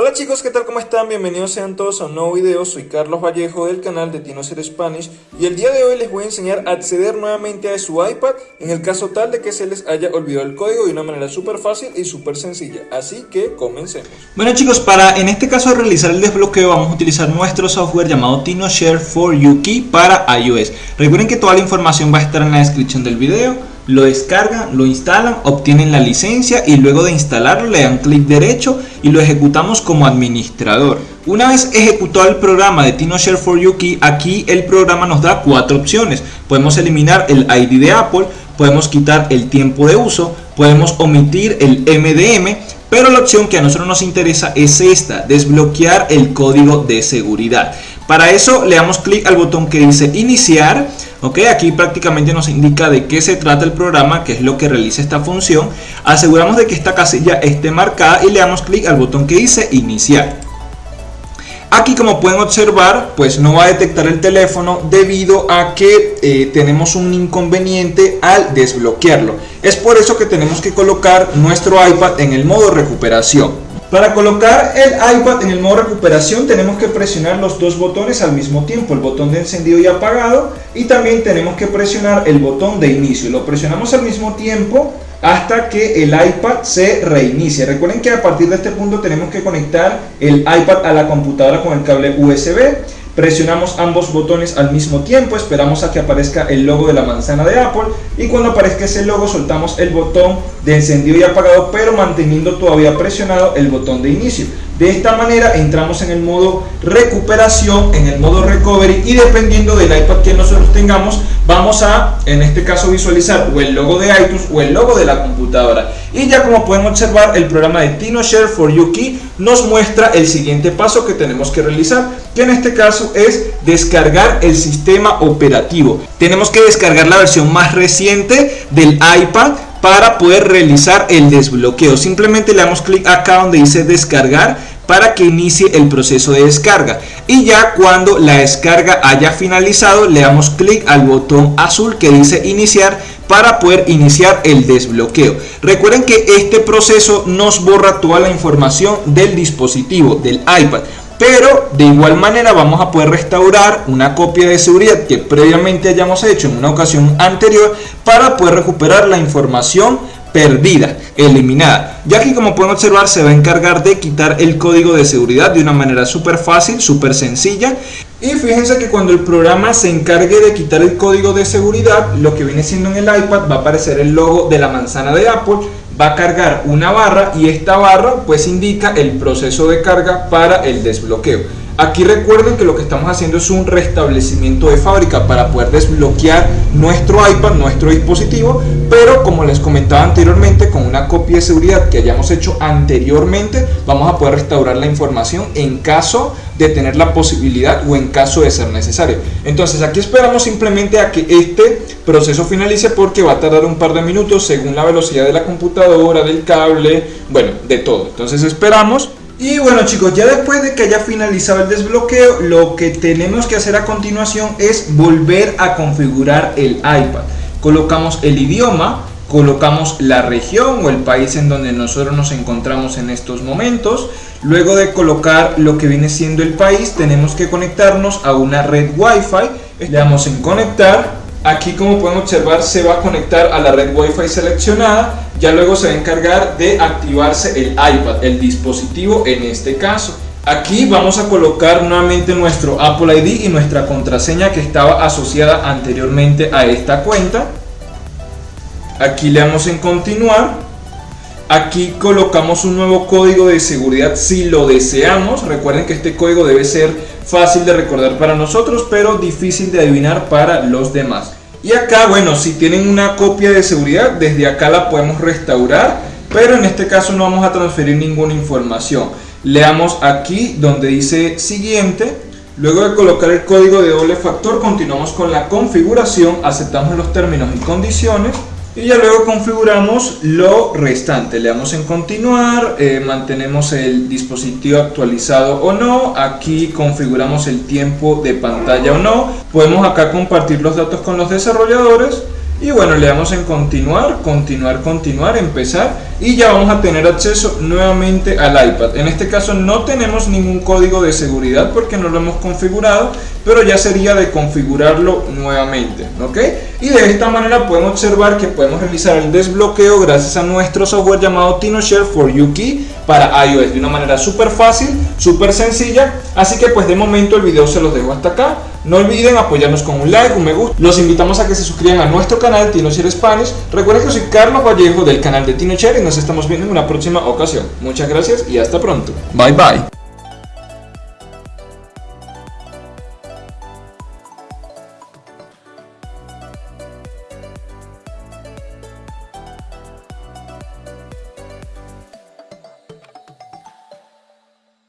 Hola chicos, ¿qué tal? ¿Cómo están? Bienvenidos sean todos a un nuevo video. Soy Carlos Vallejo del canal de Tinocer Spanish y el día de hoy les voy a enseñar a acceder nuevamente a su iPad en el caso tal de que se les haya olvidado el código de una manera súper fácil y súper sencilla. Así que comencemos. Bueno chicos, para en este caso realizar el desbloqueo vamos a utilizar nuestro software llamado TinoShare for Yuki para iOS. Recuerden que toda la información va a estar en la descripción del video lo descargan, lo instalan, obtienen la licencia y luego de instalarlo le dan clic derecho y lo ejecutamos como administrador. Una vez ejecutado el programa de TinoShare for Yuki, aquí el programa nos da cuatro opciones. Podemos eliminar el ID de Apple, podemos quitar el tiempo de uso, podemos omitir el MDM, pero la opción que a nosotros nos interesa es esta, desbloquear el código de seguridad. Para eso le damos clic al botón que dice iniciar Ok, aquí prácticamente nos indica de qué se trata el programa, qué es lo que realiza esta función. Aseguramos de que esta casilla esté marcada y le damos clic al botón que dice iniciar. Aquí como pueden observar, pues no va a detectar el teléfono debido a que eh, tenemos un inconveniente al desbloquearlo. Es por eso que tenemos que colocar nuestro iPad en el modo recuperación. Para colocar el iPad en el modo recuperación tenemos que presionar los dos botones al mismo tiempo, el botón de encendido y apagado y también tenemos que presionar el botón de inicio. Lo presionamos al mismo tiempo hasta que el iPad se reinicie. Recuerden que a partir de este punto tenemos que conectar el iPad a la computadora con el cable USB Presionamos ambos botones al mismo tiempo, esperamos a que aparezca el logo de la manzana de Apple y cuando aparezca ese logo soltamos el botón de encendido y apagado pero manteniendo todavía presionado el botón de inicio. De esta manera entramos en el modo recuperación, en el modo recovery y dependiendo del iPad que nosotros tengamos vamos a en este caso visualizar o el logo de iTunes o el logo de la computadora. Y ya como pueden observar el programa de TinoShare for Yuki nos muestra el siguiente paso que tenemos que realizar que en este caso es descargar el sistema operativo. Tenemos que descargar la versión más reciente del iPad para poder realizar el desbloqueo. Simplemente le damos clic acá donde dice descargar para que inicie el proceso de descarga y ya cuando la descarga haya finalizado le damos clic al botón azul que dice iniciar para poder iniciar el desbloqueo. Recuerden que este proceso nos borra toda la información del dispositivo, del iPad pero de igual manera vamos a poder restaurar una copia de seguridad que previamente hayamos hecho en una ocasión anterior para poder recuperar la información perdida, eliminada. Ya que como pueden observar se va a encargar de quitar el código de seguridad de una manera súper fácil, súper sencilla. Y fíjense que cuando el programa se encargue de quitar el código de seguridad, lo que viene siendo en el iPad va a aparecer el logo de la manzana de Apple va a cargar una barra y esta barra pues indica el proceso de carga para el desbloqueo. Aquí recuerden que lo que estamos haciendo es un restablecimiento de fábrica para poder desbloquear nuestro iPad, nuestro dispositivo, pero como les comentaba anteriormente, con una copia de seguridad que hayamos hecho anteriormente, vamos a poder restaurar la información en caso de tener la posibilidad o en caso de ser necesario. Entonces aquí esperamos simplemente a que este proceso finalice porque va a tardar un par de minutos según la velocidad de la computadora, del cable, bueno, de todo. Entonces esperamos y bueno chicos, ya después de que haya finalizado el desbloqueo, lo que tenemos que hacer a continuación es volver a configurar el iPad. Colocamos el idioma, colocamos la región o el país en donde nosotros nos encontramos en estos momentos. Luego de colocar lo que viene siendo el país, tenemos que conectarnos a una red Wi-Fi. Le damos en conectar. Aquí como pueden observar se va a conectar a la red Wi-Fi seleccionada ya luego se va a encargar de activarse el iPad, el dispositivo en este caso. Aquí vamos a colocar nuevamente nuestro Apple ID y nuestra contraseña que estaba asociada anteriormente a esta cuenta. Aquí le damos en continuar. Aquí colocamos un nuevo código de seguridad si lo deseamos. Recuerden que este código debe ser fácil de recordar para nosotros, pero difícil de adivinar para los demás. Y acá, bueno, si tienen una copia de seguridad, desde acá la podemos restaurar, pero en este caso no vamos a transferir ninguna información. Leamos aquí donde dice siguiente. Luego de colocar el código de doble factor, continuamos con la configuración, aceptamos los términos y condiciones y ya luego configuramos lo restante. Le damos en continuar eh, mantenemos el dispositivo actualizado o no. Aquí configuramos el tiempo de pantalla o no. Podemos acá compartir los datos con los desarrolladores y bueno, le damos en continuar, continuar, continuar, empezar y ya vamos a tener acceso nuevamente al iPad. En este caso no tenemos ningún código de seguridad porque no lo hemos configurado, pero ya sería de configurarlo nuevamente, ¿ok? Y de esta manera podemos observar que podemos realizar el desbloqueo gracias a nuestro software llamado TinoShare for YuKey para iOS de una manera súper fácil, súper sencilla. Así que pues de momento el video se los dejo hasta acá. No olviden apoyarnos con un like, un me gusta. Los invitamos a que se suscriban a nuestro canal TinoShare Spanish. Recuerden que soy Carlos Vallejo del canal de TinoShare y nos estamos viendo en una próxima ocasión. Muchas gracias y hasta pronto. Bye bye.